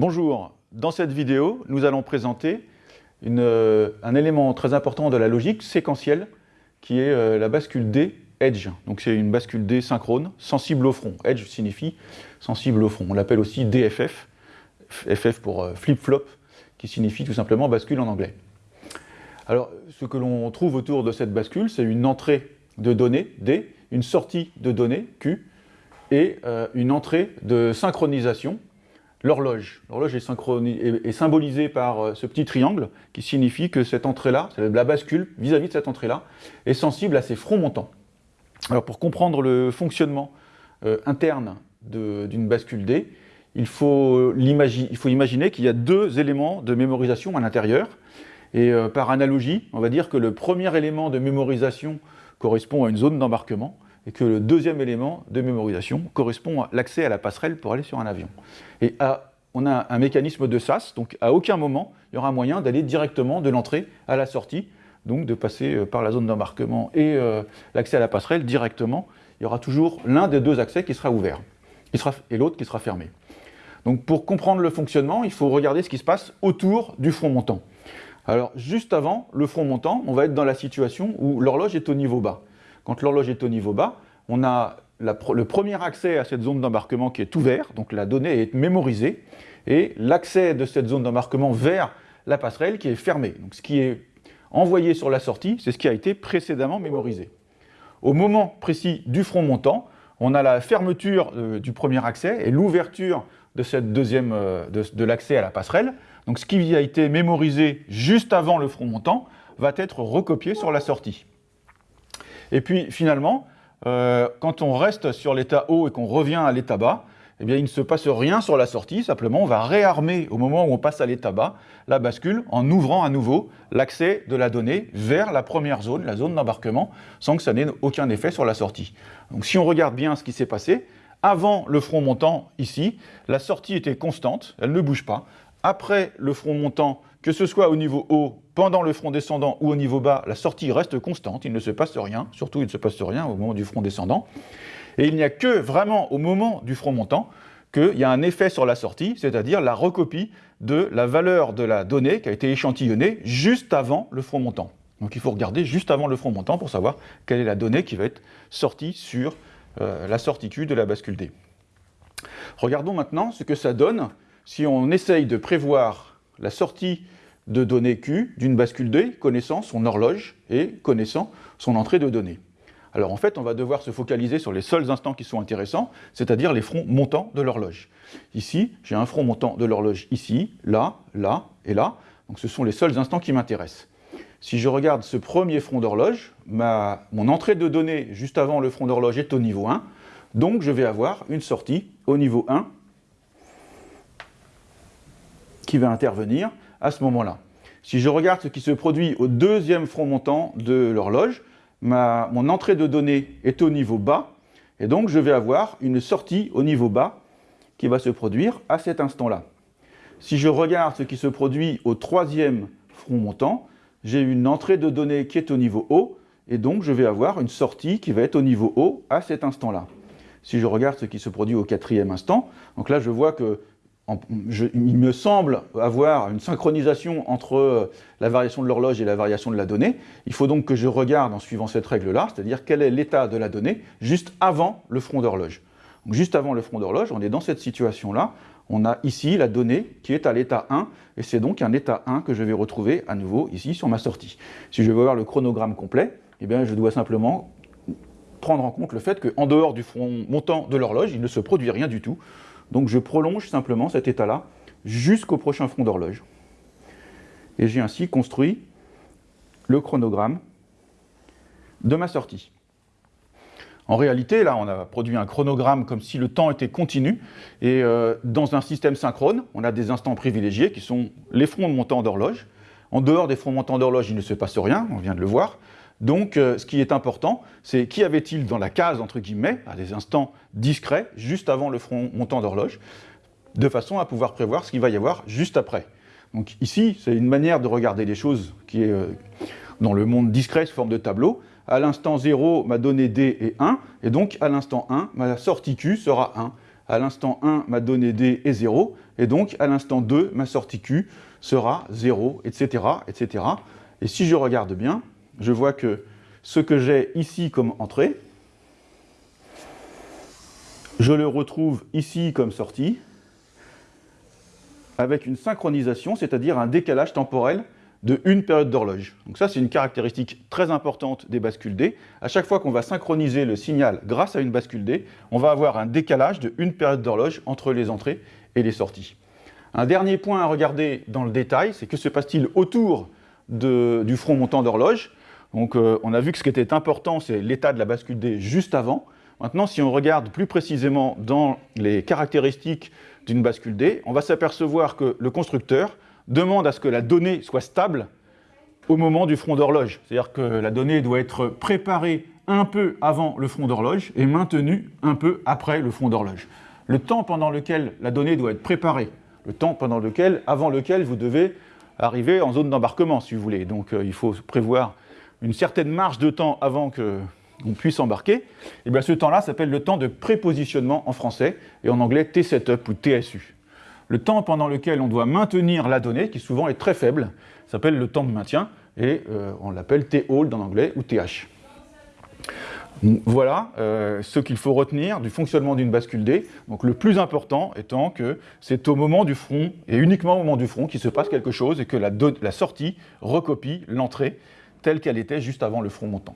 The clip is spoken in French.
Bonjour, dans cette vidéo, nous allons présenter euh, un élément très important de la logique séquentielle qui est euh, la bascule D Edge. Donc c'est une bascule D synchrone, sensible au front. Edge signifie sensible au front. On l'appelle aussi DFF, FF pour euh, flip-flop, qui signifie tout simplement bascule en anglais. Alors, ce que l'on trouve autour de cette bascule, c'est une entrée de données, D, une sortie de données, Q, et une entrée de synchronisation, l'horloge. L'horloge est, symbolisée par euh, ce petit triangle qui signifie que cette entrée-là, la bascule vis-à-vis de cette entrée-là, est sensible à ses fronts montants. Alors pour comprendre le fonctionnement euh, interne d'une bascule D, il faut, il faut imaginer qu'il y a deux éléments de mémorisation à l'intérieur. Et euh, par analogie, on va dire que le premier élément de mémorisation correspond à une zone d'embarquement, et que le deuxième élément de mémorisation correspond à l'accès à la passerelle pour aller sur un avion. Et on a un mécanisme de SAS, donc à aucun moment, il y aura moyen d'aller directement de l'entrée à la sortie, donc de passer euh, par la zone d'embarquement et euh, l'accès à la passerelle directement. Il y aura toujours l'un des deux accès qui sera ouvert et l'autre qui sera fermé. Donc pour comprendre le fonctionnement, il faut regarder ce qui se passe autour du front montant. Alors juste avant le front montant, on va être dans la situation où l'horloge est au niveau bas. Quand l'horloge est au niveau bas, on a le premier accès à cette zone d'embarquement qui est ouvert, donc la donnée est mémorisée, et l'accès de cette zone d'embarquement vers la passerelle qui est fermée. Donc ce qui est envoyé sur la sortie, c'est ce qui a été précédemment mémorisé. Au moment précis du front montant, on a la fermeture euh, du premier accès et l'ouverture de, euh, de l'accès à la passerelle. Donc ce qui a été mémorisé juste avant le front montant va être recopié sur la sortie. Et puis finalement, euh, quand on reste sur l'état haut et qu'on revient à l'état bas, eh bien, il ne se passe rien sur la sortie, simplement on va réarmer au moment où on passe à l'état bas la bascule en ouvrant à nouveau l'accès de la donnée vers la première zone, la zone d'embarquement, sans que ça n'ait aucun effet sur la sortie. Donc si on regarde bien ce qui s'est passé, avant le front montant ici, la sortie était constante, elle ne bouge pas. Après le front montant, que ce soit au niveau haut, pendant le front descendant ou au niveau bas, la sortie reste constante, il ne se passe rien, surtout il ne se passe rien au moment du front descendant. Et il n'y a que vraiment au moment du front montant qu'il y a un effet sur la sortie, c'est-à-dire la recopie de la valeur de la donnée qui a été échantillonnée juste avant le front montant. Donc il faut regarder juste avant le front montant pour savoir quelle est la donnée qui va être sortie sur euh, la sortie Q de la bascule D. Regardons maintenant ce que ça donne si on essaye de prévoir la sortie de données Q d'une bascule D connaissant son horloge et connaissant son entrée de données. Alors en fait, on va devoir se focaliser sur les seuls instants qui sont intéressants, c'est-à-dire les fronts montants de l'horloge. Ici, j'ai un front montant de l'horloge ici, là, là et là, donc ce sont les seuls instants qui m'intéressent. Si je regarde ce premier front d'horloge, mon entrée de données juste avant le front d'horloge est au niveau 1, donc je vais avoir une sortie au niveau 1 qui va intervenir à ce moment-là. Si je regarde ce qui se produit au deuxième front montant de l'horloge, mon entrée de données est au niveau bas, et donc je vais avoir une sortie au niveau bas qui va se produire à cet instant-là. Si je regarde ce qui se produit au troisième front montant, j'ai une entrée de données qui est au niveau haut, et donc je vais avoir une sortie qui va être au niveau haut à cet instant-là. Si je regarde ce qui se produit au quatrième instant, donc là je vois que il me semble avoir une synchronisation entre euh, la variation de l'horloge et la variation de la donnée. Il faut donc que je regarde en suivant cette règle-là, c'est-à-dire quel est l'état de la donnée juste avant le front d'horloge. Juste avant le front d'horloge, on est dans cette situation-là. On a ici la donnée qui est à l'état 1, et c'est donc un état 1 que je vais retrouver à nouveau ici sur ma sortie. Si je veux voir le chronogramme complet, eh bien, je dois simplement prendre en compte le fait qu'en dehors du front montant de l'horloge, il ne se produit rien du tout. Donc je prolonge simplement cet état-là jusqu'au prochain front d'horloge. Et j'ai ainsi construit le chronogramme de ma sortie. En réalité, là, on a produit un chronogramme comme si le temps était continu, et euh, dans un système synchrone, on a des instants privilégiés qui sont les fronts montants d'horloge. En dehors des fronts montants d'horloge, il ne se passe rien, on vient de le voir. Donc, euh, ce qui est important, c'est qui avait-il dans la case, entre guillemets, à des instants discrets, juste avant le front montant d'horloge, de façon à pouvoir prévoir ce qu'il va y avoir juste après. Donc ici, c'est une manière de regarder les choses qui est euh, dans le monde discret sous forme de tableau. À l'instant 0, ma donnée D est 1, et donc à l'instant 1, ma sortie Q sera 1. à l'instant 1, ma donnée D est 0, et donc à l'instant 2, ma sortie Q sera 0, etc., etc. Et si je regarde bien, je vois que ce que j'ai ici comme entrée, je le retrouve ici comme sortie, avec une synchronisation, c'est-à-dire un décalage temporel de une période d'horloge. Donc ça, c'est une caractéristique très importante des bascules D. À chaque fois qu'on va synchroniser le signal grâce à une bascule D, on va avoir un décalage de une période d'horloge entre les entrées et les sorties. Un dernier point à regarder dans le détail, c'est que se passe-t-il autour du front montant d'horloge? Donc euh, on a vu que ce qui était important, c'est l'état de la bascule D juste avant. Maintenant, si on regarde plus précisément dans les caractéristiques d'une bascule D, on va s'apercevoir que le constructeur demande à ce que la donnée soit stable au moment du front d'horloge. C'est-à-dire que la donnée doit être préparée un peu avant le front d'horloge et maintenue un peu après le front d'horloge. Le temps pendant lequel la donnée doit être préparée, le temps pendant lequel, avant lequel vous devez arriver en zone d'embarquement, si vous voulez. Donc euh, il faut prévoir une certaine marge de temps avant qu'on puisse embarquer. Et eh bien ce temps-là s'appelle le temps de prépositionnement en français, et en anglais T-setup ou TSU. Le temps pendant lequel on doit maintenir la donnée, qui souvent est très faible, s'appelle le temps de maintien, et euh, on l'appelle T-hold en anglais ou TH. Voilà euh, ce qu'il faut retenir du fonctionnement d'une bascule D. Donc le plus important étant que c'est au moment du front, et uniquement au moment du front, qu'il se passe quelque chose et que la sortie recopie l'entrée telle qu'elle était juste avant le front montant.